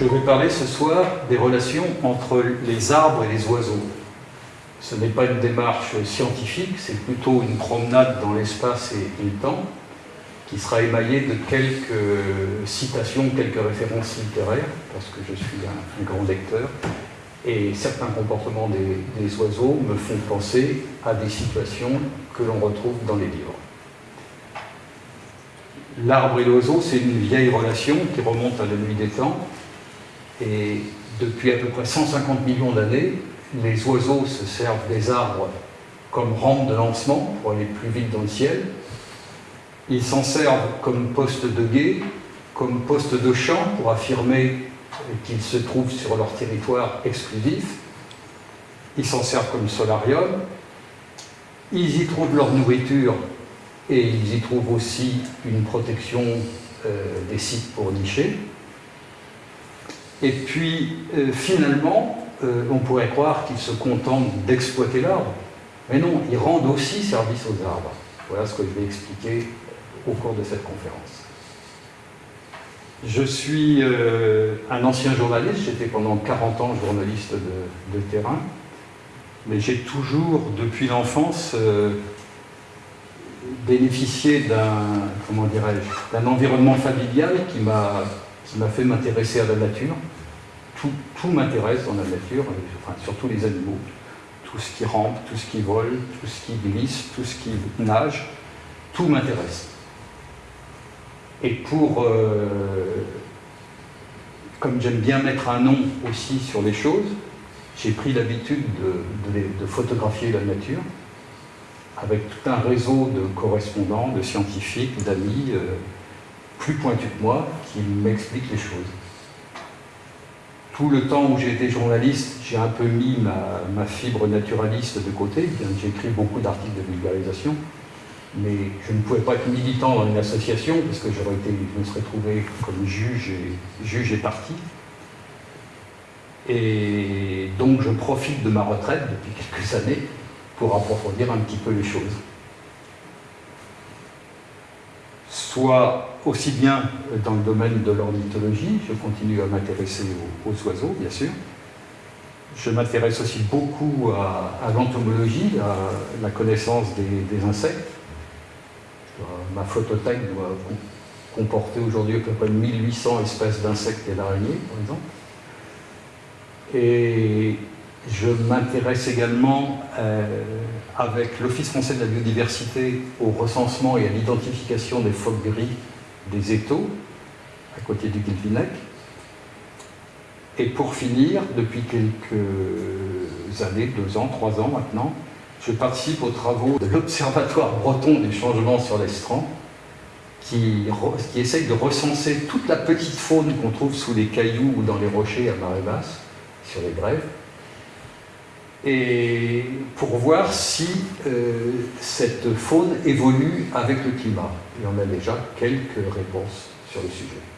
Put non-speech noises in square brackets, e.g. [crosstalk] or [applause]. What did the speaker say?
Je vais parler ce soir des relations entre les arbres et les oiseaux. Ce n'est pas une démarche scientifique, c'est plutôt une promenade dans l'espace et le temps qui sera émaillée de quelques citations, quelques références littéraires, parce que je suis un, grand lecteur, et certains comportements des, oiseaux me font penser à des situations que l'on retrouve dans les livres. L'arbre et l'oiseau, c'est une vieille relation qui remonte à la nuit des temps, et depuis à peu près 150 millions d'années, les oiseaux se servent des arbres comme rampe de lancement pour aller plus vite dans le ciel. Ils s'en servent comme poste de guet, comme poste de champ pour affirmer qu'ils se trouvent sur leur territoire exclusif. Ils s'en servent comme solarium. Ils y trouvent leur nourriture et ils y trouvent aussi une protection euh, des sites pour nicher. Et puis, euh, finalement, euh, on pourrait croire qu'ils se contentent d'exploiter l'arbre. Mais non, ils rendent aussi service aux arbres. Voilà ce que je vais expliquer au cours de cette conférence. Je suis euh, un ancien journaliste, j'étais pendant 40 ans journaliste de, terrain, mais j'ai toujours, depuis l'enfance, bénéficié comment dirais-je, d'un environnement familial qui m'a qui m'a fait m'intéresser à la nature. Tout, m'intéresse dans la nature, enfin, surtout les animaux. Tout ce qui rampe, tout ce qui vole, tout ce qui glisse, tout ce qui nage, tout m'intéresse. Et pour, euh, comme j'aime bien mettre un nom aussi sur les choses, j'ai pris l'habitude de, de, photographier la nature avec tout un réseau de correspondants, de scientifiques, d'amis, euh, plus pointu que moi qui m'explique les choses. Tout le temps où j'ai été journaliste, j'ai un peu mis ma, fibre naturaliste de côté, j'ai écrit beaucoup d'articles de vulgarisation, mais je ne pouvais pas être militant dans une association parce que j'aurais été, je me serais trouvé comme juge et, juge et parti. Et donc je profite de ma retraite depuis [laughs] quelques années pour approfondir un petit peu les choses. Soit aussi bien dans le domaine de l'ornithologie, je continue à m'intéresser aux, oiseaux, bien sûr. Je m'intéresse aussi beaucoup à, l'entomologie, à la connaissance des, insectes. Ma photothèque doit comporter aujourd'hui à peu près 1800 espèces d'insectes et d'araignées, par exemple. Je m'intéresse également euh, avec l'Office français de la biodiversité au recensement et à l'identification des phoques gris des étaux, à côté du Guilvinec. Et pour finir, depuis quelques années, deux ans, trois ans maintenant, je participe aux travaux de l'Observatoire breton du changement sur l'estran, qui, qui essaye de recenser toute la petite faune qu'on trouve sous les cailloux ou dans les rochers à marée basse, sur les brèves, et pour voir si euh, cette faune évolue avec le climat. Et on a déjà quelques réponses sur le sujet.